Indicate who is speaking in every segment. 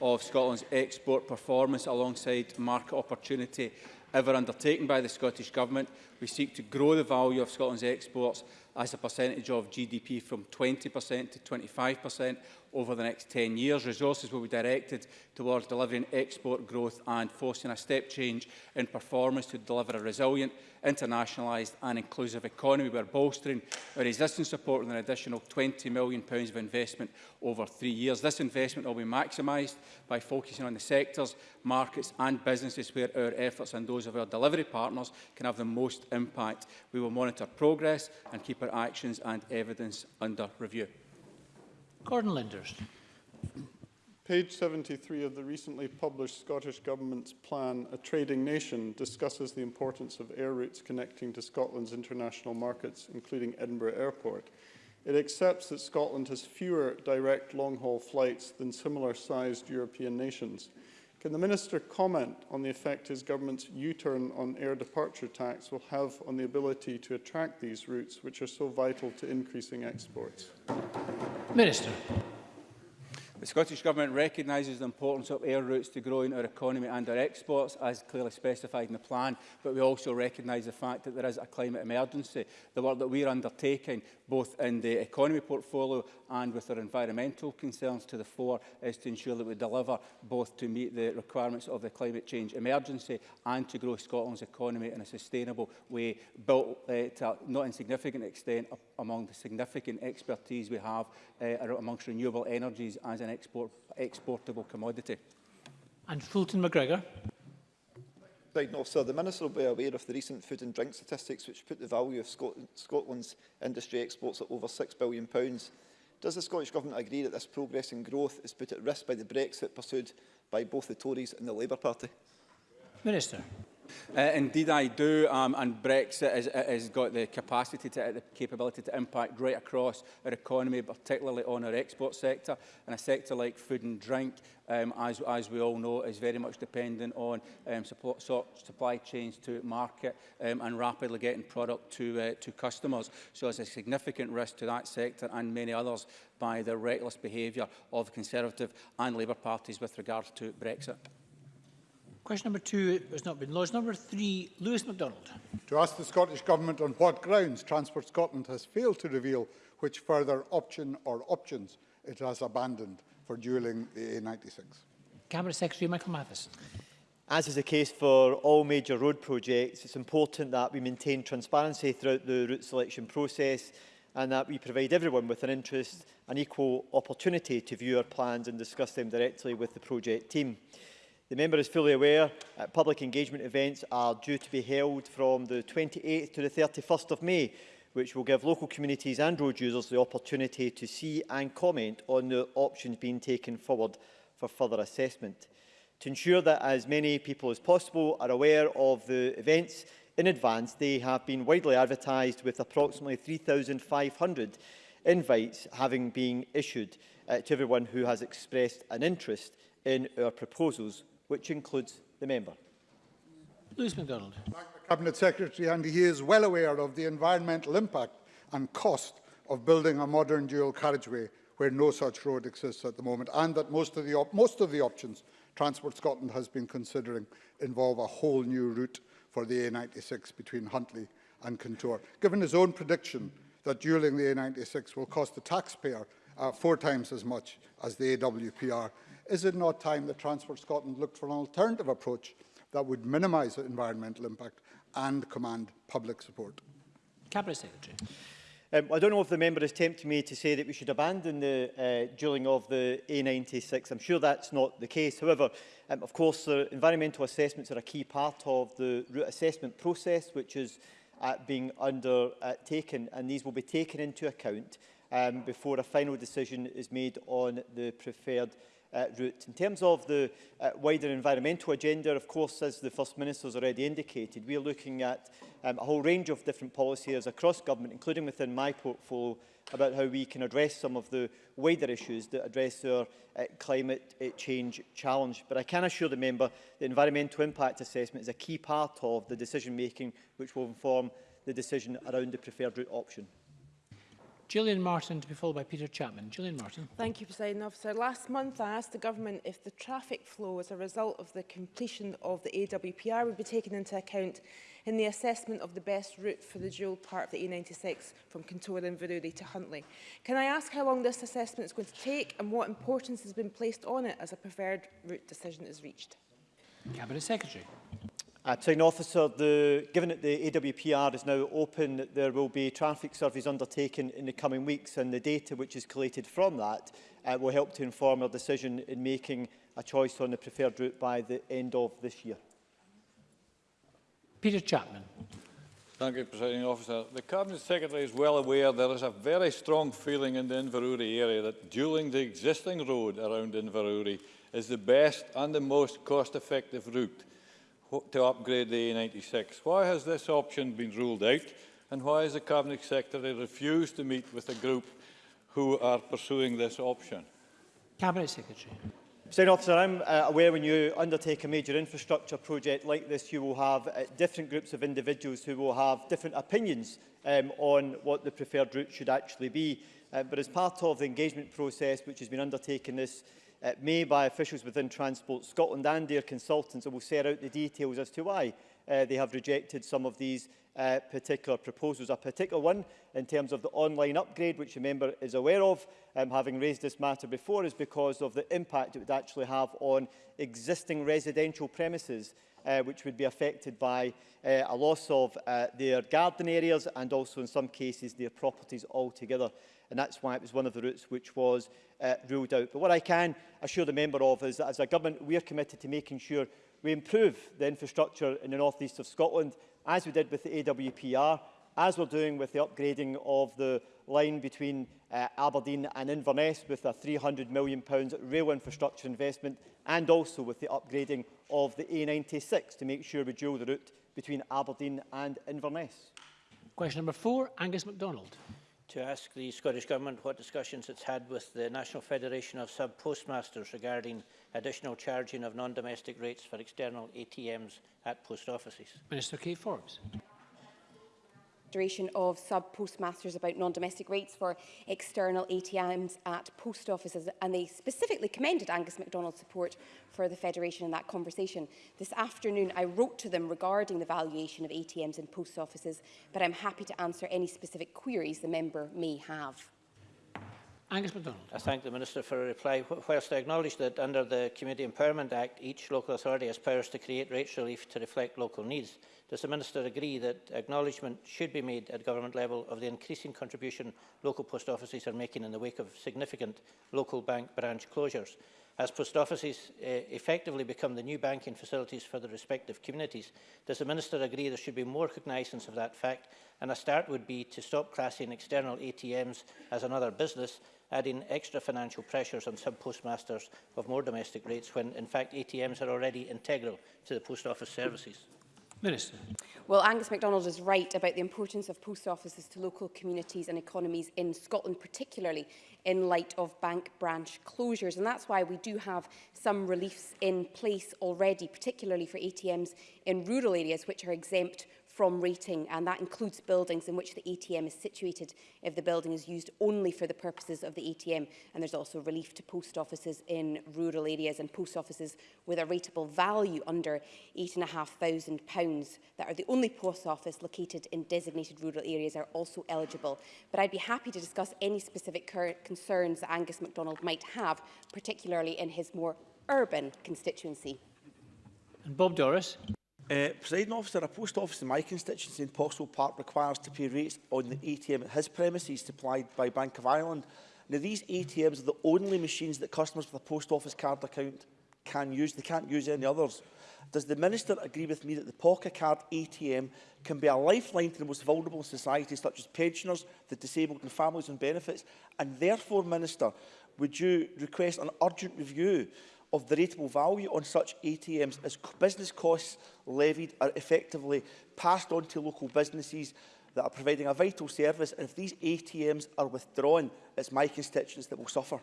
Speaker 1: of Scotland's export performance alongside market opportunity ever undertaken by the Scottish Government. We seek to grow the value of Scotland's exports as a percentage of GDP from 20% to 25% over the next 10 years. Resources will be directed towards delivering export growth and forcing a step change in performance to deliver a resilient, internationalised and inclusive economy. We are bolstering our existing support with an additional £20 million of investment over three years. This investment will be maximised by focusing on the sectors, markets and businesses where our efforts and those of our delivery partners can have the most impact. We will monitor progress and keep our actions and evidence under review.
Speaker 2: Gordon Linders.
Speaker 3: Page 73 of the recently published Scottish Government's plan, A Trading Nation, discusses the importance of air routes connecting to Scotland's international markets, including Edinburgh Airport. It accepts that Scotland has fewer direct long-haul flights than similar-sized European nations. Can the Minister comment on the effect his government's U-turn on air departure tax will have on the ability to attract these routes, which are so vital to increasing exports?
Speaker 2: Minister.
Speaker 1: The Scottish Government recognises the importance of air routes to growing our economy and our exports, as clearly specified in the plan, but we also recognise the fact that there is a climate emergency. The work that we are undertaking, both in the economy portfolio and with our environmental concerns to the fore is to ensure that we deliver both to meet the requirements of the climate change emergency and to grow Scotland's economy in a sustainable way, built uh, to a not insignificant extent among the significant expertise we have uh, amongst renewable energies as an export, exportable commodity.
Speaker 2: And Fulton McGregor.
Speaker 4: President Officer, the Minister will be aware of the recent food and drink statistics which put the value of Scotland's industry exports at over £6 billion. Does the Scottish Government agree that this progress and growth is put at risk by the Brexit pursued by both the Tories and the Labour Party?
Speaker 2: Minister.
Speaker 1: Uh, indeed, I do, um, and Brexit has, has uh, got the capacity, to, uh, the capability to impact right across our economy, particularly on our export sector, and a sector like food and drink, um, as, as we all know, is very much dependent on um, support, so, supply chains to market um, and rapidly getting product to, uh, to customers. So there's a significant risk to that sector and many others by the reckless behaviour of Conservative and Labour parties with regard to Brexit.
Speaker 2: Question number two has not been lodged. Number three, Lewis MacDonald.
Speaker 5: To ask the Scottish Government on what grounds Transport Scotland has failed to reveal which further option or options it has abandoned for duelling the A96.
Speaker 2: Cabinet Secretary Michael Mathis.
Speaker 6: As is the case for all major road projects, it's important that we maintain transparency throughout the route selection process and that we provide everyone with an interest and equal opportunity to view our plans and discuss them directly with the project team. The member is fully aware that public engagement events are due to be held from the 28th to the 31st of May, which will give local communities and road users the opportunity to see and comment on the options being taken forward for further assessment. To ensure that as many people as possible are aware of the events in advance, they have been widely advertised with approximately 3,500 invites having been issued uh, to everyone who has expressed an interest in our proposals which includes the member.
Speaker 2: Lewis MacDonald.
Speaker 5: the Cabinet Secretary Andy he is well aware of the environmental impact and cost of building a modern dual carriageway where no such road exists at the moment and that most of the, most of the options Transport Scotland has been considering involve a whole new route for the A96 between Huntly and Contour. Given his own prediction that dueling the A96 will cost the taxpayer uh, four times as much as the AWPR. Is it not time that Transport Scotland looked for an alternative approach that would minimise environmental impact and command public support?
Speaker 2: Cabinet Secretary.
Speaker 6: Um, I don't know if the member is tempting me to say that we should abandon the uh, drilling of the A96. I'm sure that's not the case. However, um, of course, the environmental assessments are a key part of the route assessment process, which is uh, being undertaken, uh, and these will be taken into account um, before a final decision is made on the preferred uh, route. In terms of the uh, wider environmental agenda, of course, as the First Minister has already indicated, we are looking at um, a whole range of different policy areas across government, including within my portfolio, about how we can address some of the wider issues that address our uh, climate uh, change challenge. But I can assure the member that environmental impact assessment is a key part of the decision-making which will inform the decision around the preferred route option.
Speaker 2: Gillian Martin to be followed by Peter Chapman. Gillian Martin.
Speaker 7: Thank you, President Officer. Last month, I asked the Government if the traffic flow as a result of the completion of the AWPR would be taken into account in the assessment of the best route for the dual part of the A96 from Contora and Veruri to Huntly. Can I ask how long this assessment is going to take and what importance has been placed on it as a preferred route decision is reached?
Speaker 2: Cabinet Secretary.
Speaker 6: Uh, Presiding officer, the, given that the AWPR is now open, there will be traffic surveys undertaken in the coming weeks and the data which is collated from that uh, will help to inform our decision in making a choice on the preferred route by the end of this year.
Speaker 2: Peter Chapman.
Speaker 8: Thank you, Presiding Officer. The Cabinet Secretary is well aware there is a very strong feeling in the Inverurie area that dueling the existing road around Inverurie is the best and the most cost-effective route to upgrade the A96. Why has this option been ruled out and why has the Cabinet Secretary refused to meet with a group who are pursuing this option?
Speaker 2: Cabinet Secretary.
Speaker 6: Mr Officer, I'm uh, aware when you undertake a major infrastructure project like this, you will have uh, different groups of individuals who will have different opinions um, on what the preferred route should actually be. Uh, but as part of the engagement process which has been undertaken this uh, eh, made by officials within Transport Scotland and their consultants and will set out the details as to why uh, they have rejected some of these uh, particular proposals. A particular one in terms of the online upgrade, which the member is aware of, um, having raised this matter before, is because of the impact it would actually have on existing residential premises uh, which would be affected by uh, a loss of uh, their garden areas and also in some cases their properties altogether. And that's why it was one of the routes which was uh, ruled out. But what I can assure the member of is that as a government, we are committed to making sure we improve the infrastructure in the northeast of Scotland, as we did with the AWPR, as we're doing with the upgrading of the line between uh, Aberdeen and Inverness with a £300 million rail infrastructure investment and also with the upgrading of the A96 to make sure we dual the route between Aberdeen and Inverness.
Speaker 2: Question number four, Angus MacDonald.
Speaker 9: To ask the Scottish Government what discussions it's had with the National Federation of Sub-Postmasters regarding additional charging of non-domestic rates for external ATMs at post offices.
Speaker 2: Minister Keith Forbes.
Speaker 10: Direction of sub-postmasters about non-domestic rates for external ATMs at post offices, and they specifically commended Angus MacDonald's support for the Federation in that conversation. This afternoon, I wrote to them regarding the valuation of ATMs in post offices, but I'm happy to answer any specific queries the member may have.
Speaker 2: Angus MacDonald.
Speaker 9: I thank the Minister for a reply. Whilst I acknowledge that under the Community Empowerment Act, each local authority has powers to create rates relief to reflect local needs, does the Minister agree that acknowledgement should be made at government level of the increasing contribution local post offices are making in the wake of significant local bank branch closures? As post offices uh, effectively become the new banking facilities for the respective communities, does the Minister agree there should be more cognizance of that fact and a start would be to stop classing external ATMs as another business adding extra financial pressures on some postmasters of more domestic rates when, in fact, ATMs are already integral to the post office services?
Speaker 2: Minister.
Speaker 10: Well, Angus MacDonald is right about the importance of post offices to local communities and economies in Scotland, particularly in light of bank branch closures. And that's why we do have some reliefs in place already, particularly for ATMs in rural areas, which are exempt from rating, and that includes buildings in which the ATM is situated if the building is used only for the purposes of the ATM. And there's also relief to post offices in rural areas and post offices with a rateable value under and pounds that are the only post office located in designated rural areas are also eligible. But I'd be happy to discuss any specific concerns that Angus MacDonald might have, particularly in his more urban constituency.
Speaker 2: And Bob Doris.
Speaker 11: Uh, Presiding officer, a post office in my constituency in Postal Park requires to pay rates on the ATM at his premises supplied by Bank of Ireland. Now, these ATMs are the only machines that customers with a post office card account can use. They can't use any others. Does the Minister agree with me that the POCA card ATM can be a lifeline to the most vulnerable in society, such as pensioners, the disabled and families on benefits? And therefore, Minister, would you request an urgent review of the rateable value on such ATMs as business costs levied are effectively passed on to local businesses that are providing a vital service and if these ATMs are withdrawn, it's my constituents that will suffer.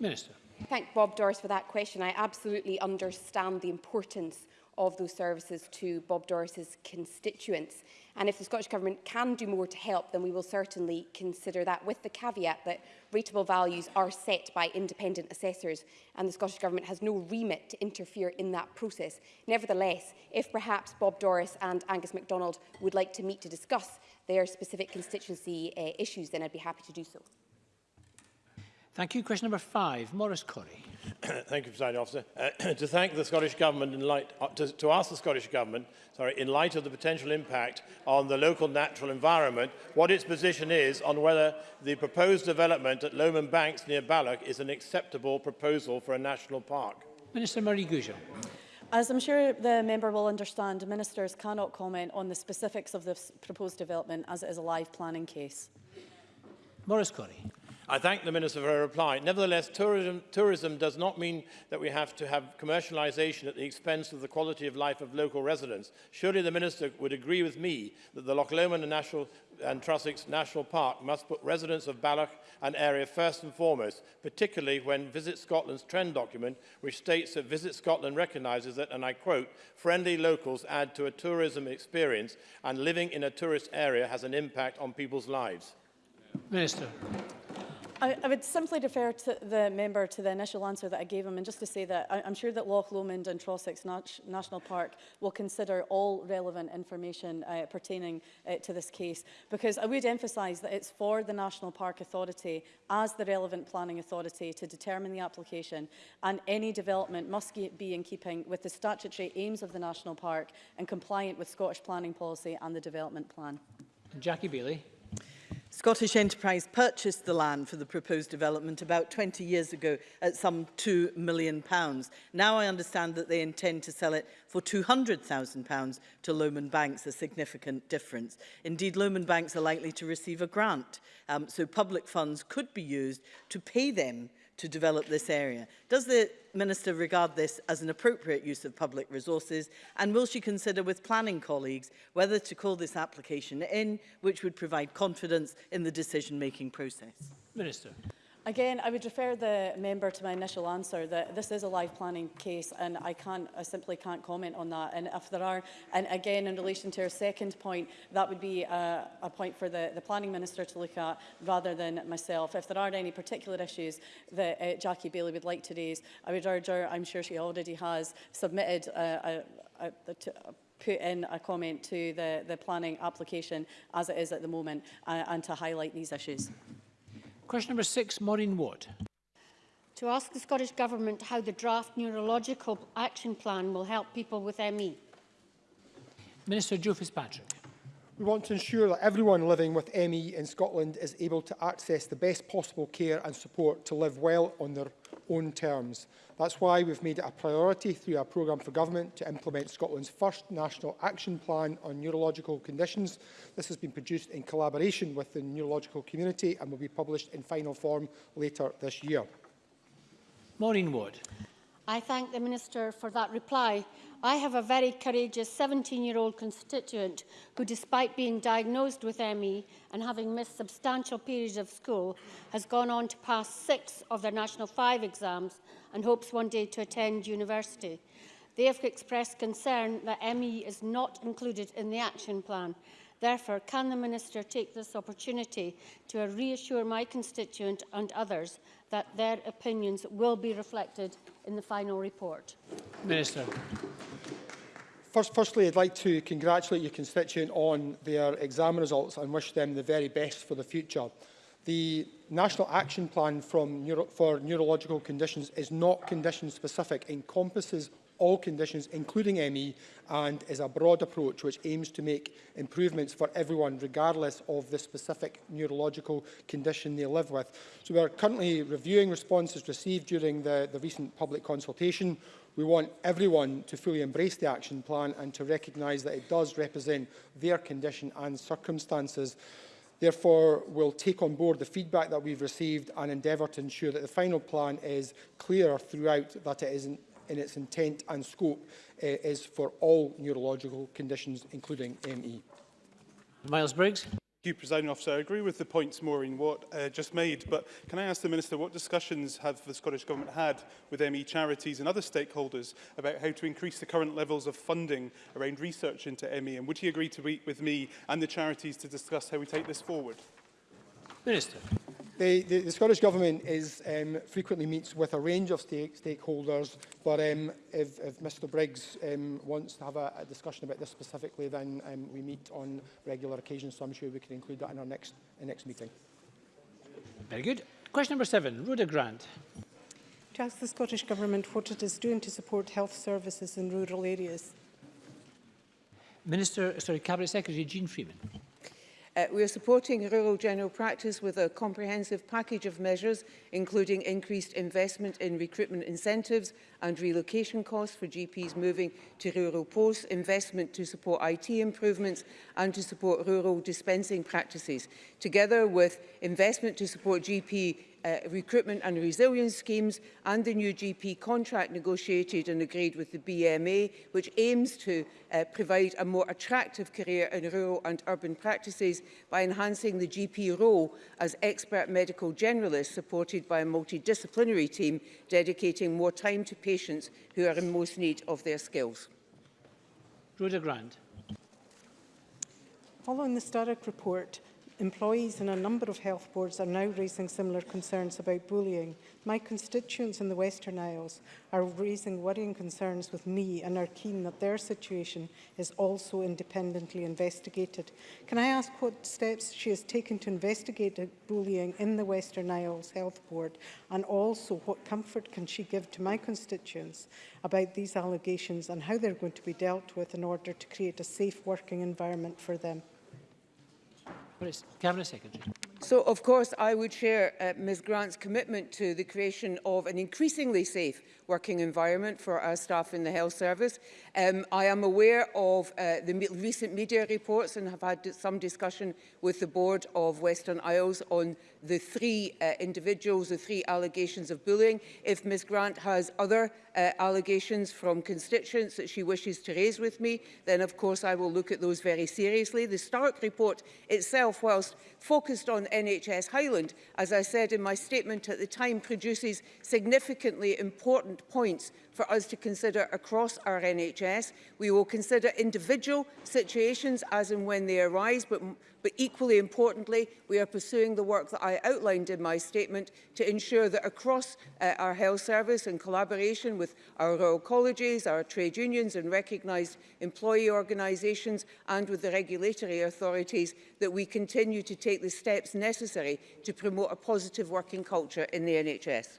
Speaker 2: Minister.
Speaker 10: Thank Bob Doris for that question. I absolutely understand the importance of those services to Bob Doris's constituents. And if the Scottish Government can do more to help, then we will certainly consider that, with the caveat that rateable values are set by independent assessors, and the Scottish Government has no remit to interfere in that process. Nevertheless, if perhaps Bob Doris and Angus MacDonald would like to meet to discuss their specific constituency uh, issues, then I'd be happy to do so.
Speaker 2: Thank you. Question number five, Maurice Corrie.
Speaker 12: thank you, President Officer. Uh, to thank the Scottish Government in light, uh, to, to ask the Scottish Government, sorry, in light of the potential impact on the local natural environment, what its position is on whether the proposed development at Loman Banks near Balloch is an acceptable proposal for a national park.
Speaker 2: Minister Marie Goujon.
Speaker 13: As I'm sure the member will understand, ministers cannot comment on the specifics of this proposed development as it is a live planning case.
Speaker 2: Maurice Corrie.
Speaker 12: I thank the Minister for her reply. Nevertheless, tourism, tourism does not mean that we have to have commercialisation at the expense of the quality of life of local residents. Surely the Minister would agree with me that the Loch Lomond and, National, and Trossachs National Park must put residents of Balloch and area first and foremost, particularly when Visit Scotland's trend document, which states that Visit Scotland recognises that, and I quote, friendly locals add to a tourism experience and living in a tourist area has an impact on people's lives.
Speaker 2: Minister.
Speaker 13: I, I, would simply defer to the member to the initial answer that I gave him and just to say that I, am sure that Loch Lomond and Trossachs National Park will consider all relevant information uh, pertaining uh, to this case because I would emphasise that it's for the National Park Authority as the relevant planning authority to determine the application and any development must be in keeping with the statutory aims of the National Park and compliant with Scottish planning policy and the development plan.
Speaker 2: Jackie Bailey.
Speaker 14: Scottish Enterprise purchased the land for the proposed development about 20 years ago at some £2 million. Now I understand that they intend to sell it for £200,000 to Lohman Banks, a significant difference. Indeed, Lohman Banks are likely to receive a grant, um, so public funds could be used to pay them to develop this area. Does the Minister regard this as an appropriate use of public resources and will she consider with planning colleagues whether to call this application in which would provide confidence in the decision-making process?
Speaker 2: Minister.
Speaker 13: Again, I would refer the member to my initial answer that this is a live planning case and I can't, I simply can't comment on that. And if there are, and again, in relation to her second point, that would be a, a point for the, the planning minister to look at rather than myself. If there are any particular issues that uh, Jackie Bailey would like to raise, I would urge her, I'm sure she already has submitted a, a, a, a, a put in a comment to the, the planning application as it is at the moment uh, and to highlight these issues.
Speaker 2: Question number six, Maureen Watt.
Speaker 15: To ask the Scottish Government how the draft neurological action plan will help people with ME.
Speaker 2: Minister Joe Fitzpatrick.
Speaker 16: We want to ensure that everyone living with ME in Scotland is able to access the best possible care and support to live well on their own terms. That's why we've made it a priority through our programme for government to implement Scotland's first national action plan on neurological conditions. This has been produced in collaboration with the neurological community and will be published in final form later this year.
Speaker 2: Maureen Wood.
Speaker 15: I thank the Minister for that reply. I have a very courageous 17-year-old constituent who, despite being diagnosed with ME and having missed substantial periods of school, has gone on to pass six of their National 5 exams and hopes one day to attend university. They have expressed concern that ME is not included in the action plan. Therefore, can the Minister take this opportunity to reassure my constituent and others that their opinions will be reflected in the final report.
Speaker 2: Minister.
Speaker 16: First, firstly, I'd like to congratulate your constituent on their exam results and wish them the very best for the future. The National Action Plan from Neuro for Neurological Conditions is not condition-specific, encompasses all conditions, including ME, and is a broad approach which aims to make improvements for everyone, regardless of the specific neurological condition they live with. So we are currently reviewing responses received during the, the recent public consultation. We want everyone to fully embrace the action plan and to recognise that it does represent their condition and circumstances. Therefore, we'll take on board the feedback that we've received and endeavour to ensure that the final plan is clear throughout that it isn't in its intent and scope uh, is for all neurological conditions, including ME.
Speaker 2: Miles Briggs.
Speaker 3: Thank you, President Officer. I agree with the points Maureen Watt uh, just made, but can I ask the Minister what discussions have the Scottish Government had with ME charities and other stakeholders about how to increase the current levels of funding around research into ME, and would he agree to meet with me and the charities to discuss how we take this forward?
Speaker 2: Minister
Speaker 16: the, the, the Scottish Government is, um, frequently meets with a range of stake, stakeholders, but um, if, if Mr Briggs um, wants to have a, a discussion about this specifically, then um, we meet on regular occasions, so I'm sure we can include that in our next, uh, next meeting.
Speaker 2: Very good. Question number seven, Rhoda Grant.
Speaker 17: To ask the Scottish Government what it is doing to support health services in rural areas.
Speaker 2: Minister, sorry, Cabinet Secretary Jean Freeman.
Speaker 18: Uh, we are supporting rural general practice with a comprehensive package of measures, including increased investment in recruitment incentives and relocation costs for GPs moving to rural posts, investment to support IT improvements and to support rural dispensing practices, together with investment to support GP uh, recruitment and resilience schemes and the new GP contract negotiated and agreed with the BMA, which aims to uh, provide a more attractive career in rural and urban practices by enhancing the GP role as expert medical generalist supported by a multidisciplinary team dedicating more time to patients who are in most need of their skills.
Speaker 2: Rhoda Grant.
Speaker 17: Following the Sturrock report, Employees in a number of health boards are now raising similar concerns about bullying. My constituents in the Western Isles are raising worrying concerns with me and are keen that their situation is also independently investigated. Can I ask what steps she has taken to investigate bullying in the Western Isles Health Board and also what comfort can she give to my constituents about these allegations and how they're going to be dealt with in order to create a safe working environment for them?
Speaker 2: Cabinet Secretary.
Speaker 18: so, of course, I would share uh, Ms Grant's commitment to the creation of an increasingly safe working environment for our staff in the health service. Um, I am aware of uh, the me recent media reports and have had some discussion with the board of Western Isles on the three uh, individuals, the three allegations of bullying. If Ms Grant has other uh, allegations from constituents that she wishes to raise with me, then of course I will look at those very seriously. The Stark report itself, whilst focused on NHS Highland, as I said in my statement at the time, produces significantly important points for us to consider across our NHS. We will consider individual situations as and when they arise, but But equally importantly, we are pursuing the work that I outlined in my statement to ensure that across uh, our health service, in collaboration with our rural colleges, our trade unions and recognised employee organisations and with the regulatory authorities, that we continue to take the steps necessary to promote a positive working culture in the NHS.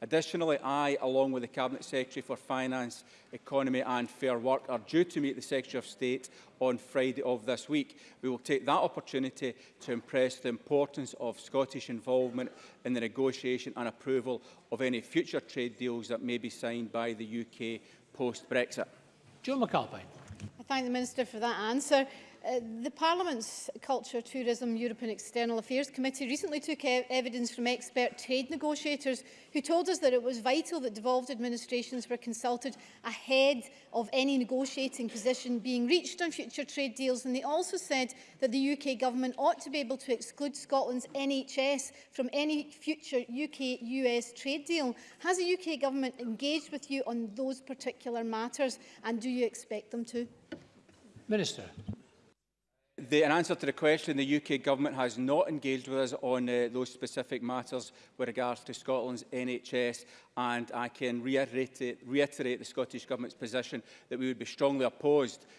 Speaker 1: Additionally, I, along with the Cabinet Secretary for Finance, Economy and Fair Work, are due to meet the Secretary of State on Friday of this week. We will take that opportunity to impress the importance of Scottish involvement in the negotiation and approval of any future trade deals that may be signed by the UK post-Brexit.
Speaker 2: Joe McAlpine.
Speaker 15: I thank the Minister for that answer. Uh, the Parliament's Culture, Tourism, European External Affairs Committee recently took e evidence from expert trade negotiators who told us that it was vital that devolved administrations were consulted ahead of any negotiating position being reached on future trade deals. And they also said that the UK government ought to be able to exclude Scotland's NHS from any future UK-US trade deal. Has the UK government engaged with you on those particular matters and do you expect them to?
Speaker 2: Minister
Speaker 1: the, in answer to the question, the UK Government has not engaged with us on uh, those specific matters with regards to Scotland's NHS and I can reiterate, reiterate the Scottish Government's position that we would be strongly opposed